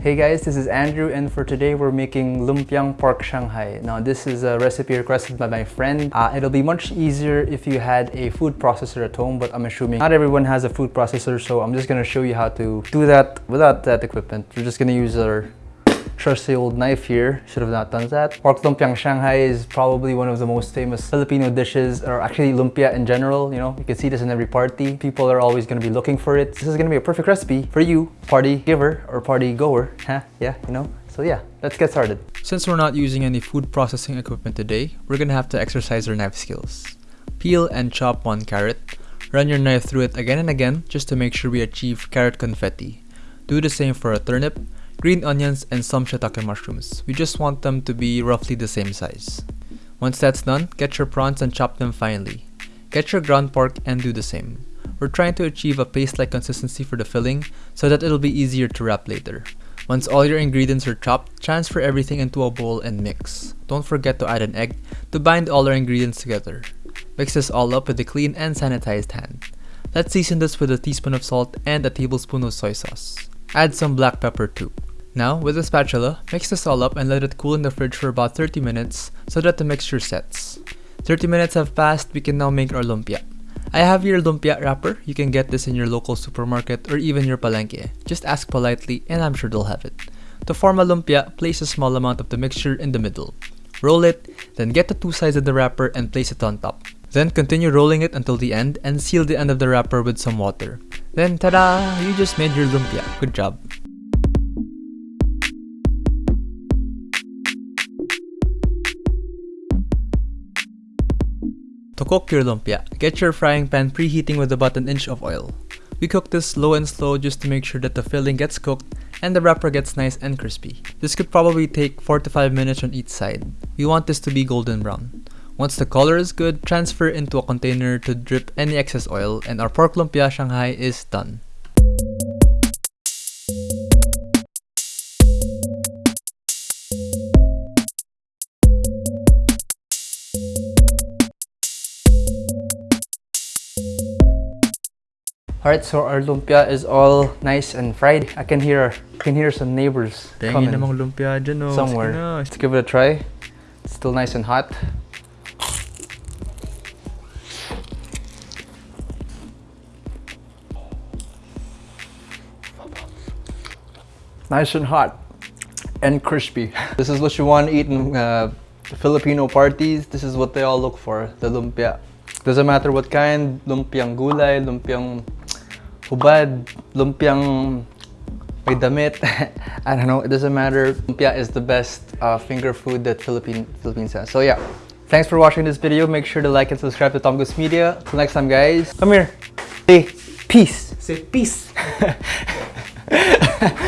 Hey guys, this is Andrew and for today we're making lumpiang pork shanghai. Now this is a recipe requested by my friend. Uh, it'll be much easier if you had a food processor at home but I'm assuming not everyone has a food processor so I'm just gonna show you how to do that without that equipment. We're just gonna use our trusty old knife here. Should have not done that. Pork lumpiang Shanghai is probably one of the most famous Filipino dishes, or actually lumpia in general. You know, you can see this in every party. People are always going to be looking for it. This is going to be a perfect recipe for you, party giver or party goer. Huh? Yeah, you know. So yeah, let's get started. Since we're not using any food processing equipment today, we're gonna have to exercise our knife skills. Peel and chop one carrot. Run your knife through it again and again just to make sure we achieve carrot confetti. Do the same for a turnip, green onions, and some shiitake mushrooms. We just want them to be roughly the same size. Once that's done, get your prawns and chop them finely. Get your ground pork and do the same. We're trying to achieve a paste-like consistency for the filling so that it'll be easier to wrap later. Once all your ingredients are chopped, transfer everything into a bowl and mix. Don't forget to add an egg to bind all our ingredients together. Mix this all up with a clean and sanitized hand. Let's season this with a teaspoon of salt and a tablespoon of soy sauce. Add some black pepper too. Now, with a spatula, mix this all up and let it cool in the fridge for about 30 minutes so that the mixture sets. 30 minutes have passed, we can now make our lumpia. I have your lumpia wrapper, you can get this in your local supermarket or even your palengke. Just ask politely and I'm sure they'll have it. To form a lumpia, place a small amount of the mixture in the middle. Roll it, then get the two sides of the wrapper and place it on top. Then continue rolling it until the end and seal the end of the wrapper with some water. Then ta-da! You just made your lumpia. Good job. To cook your lumpia, get your frying pan preheating with about an inch of oil. We cook this slow and slow just to make sure that the filling gets cooked and the wrapper gets nice and crispy. This could probably take 4 to 5 minutes on each side. We want this to be golden brown. Once the color is good, transfer into a container to drip any excess oil and our pork lumpia Shanghai is done. Alright, so our lumpia is all nice and fried. I can hear I can hear some neighbors coming lumpia dyan oh. somewhere. Let's give it a try. It's still nice and hot. Nice and hot and crispy. This is what you want to eat in uh, Filipino parties. This is what they all look for, the lumpia. Doesn't matter what kind, lumpiang gulay, lumpiang hubad, lumpiang may damit. I don't know, it doesn't matter. Lumpia is the best uh, finger food that Philippine, Philippines has. So yeah, thanks for watching this video. Make sure to like and subscribe to Tom Media. Till next time guys, come here. Say peace. Say peace.